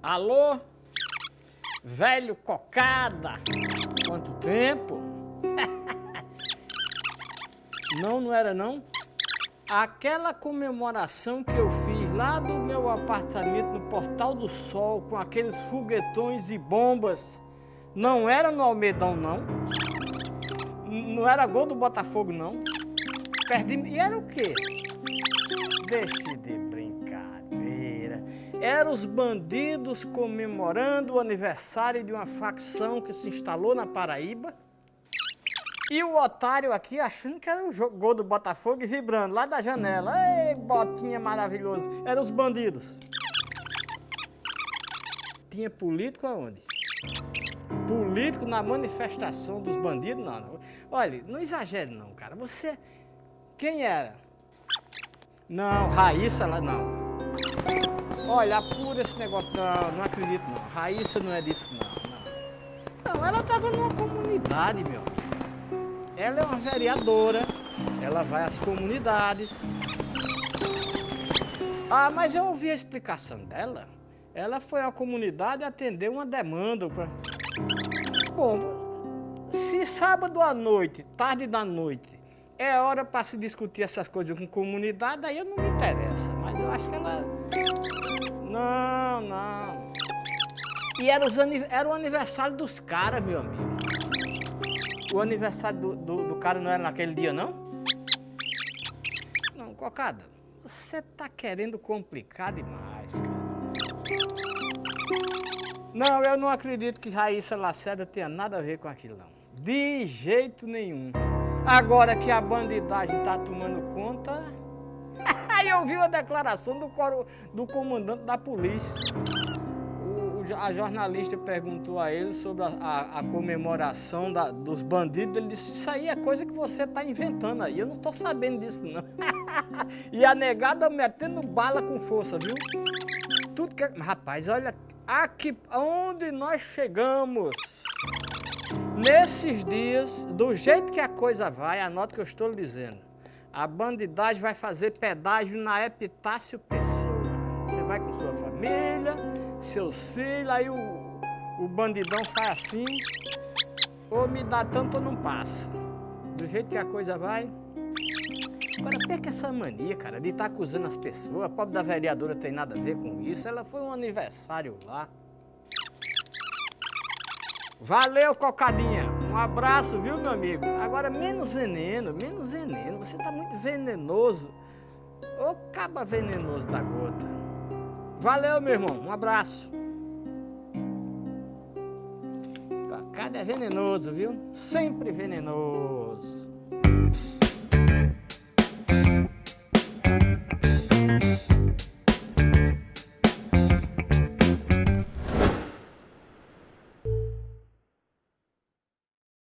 Alô? Velho cocada! Quanto tempo? não, não era não? Aquela comemoração que eu fiz lá do meu apartamento no Portal do Sol com aqueles foguetões e bombas, não era no Almedão não? Não era gol do Botafogo não? Perdi... E era o quê? Deixe de brincadeira. Eram os bandidos comemorando o aniversário de uma facção que se instalou na Paraíba e o otário aqui achando que era um gol do Botafogo e vibrando lá da janela. Ei, botinha maravilhoso. Eram os bandidos. Tinha político aonde? Político na manifestação dos bandidos? Não, não. Olha, não exagere não, cara. Você... Quem era? Não, Raíssa lá, não. Olha, apura esse negócio. Não, não acredito não. Raíssa não é disso não, não. Ela tava numa comunidade, meu amigo. Ela é uma vereadora, ela vai às comunidades. Ah, mas eu ouvi a explicação dela. Ela foi à comunidade atender uma demanda. Pra... Bom, se sábado à noite, tarde da noite, é hora para se discutir essas coisas com comunidade, aí eu não me interessa. Mas eu acho que ela... Não, não. E era, os, era o aniversário dos caras, meu amigo. O aniversário do, do, do, cara não era naquele dia, não? Não, Cocada, você tá querendo complicar demais, cara. Não, eu não acredito que Raíssa Lacerda tenha nada a ver com aquilo, não. De jeito nenhum. Agora que a bandidagem tá tomando conta... Aí eu vi a declaração do, do comandante da polícia a jornalista perguntou a ele sobre a, a, a comemoração da, dos bandidos, ele disse, isso aí é coisa que você está inventando aí, eu não estou sabendo disso não. e a negada metendo bala com força, viu? Tudo que... Rapaz, olha aqui onde nós chegamos. Nesses dias, do jeito que a coisa vai, anota o que eu estou lhe dizendo. A bandidagem vai fazer pedágio na Epitácio Pessoa. Você vai com sua família, seus filhos, aí o, o bandidão faz assim, ou me dá tanto ou não passa. Do jeito que a coisa vai. Agora, perca essa mania, cara, de estar tá acusando as pessoas. A pobre da vereadora tem nada a ver com isso. Ela foi um aniversário lá. Valeu, cocadinha. Um abraço, viu, meu amigo? Agora, menos veneno, menos veneno. Você tá muito venenoso. Ô, caba venenoso da gota. Valeu, meu irmão. Um abraço. Cacada é venenoso, viu? Sempre venenoso.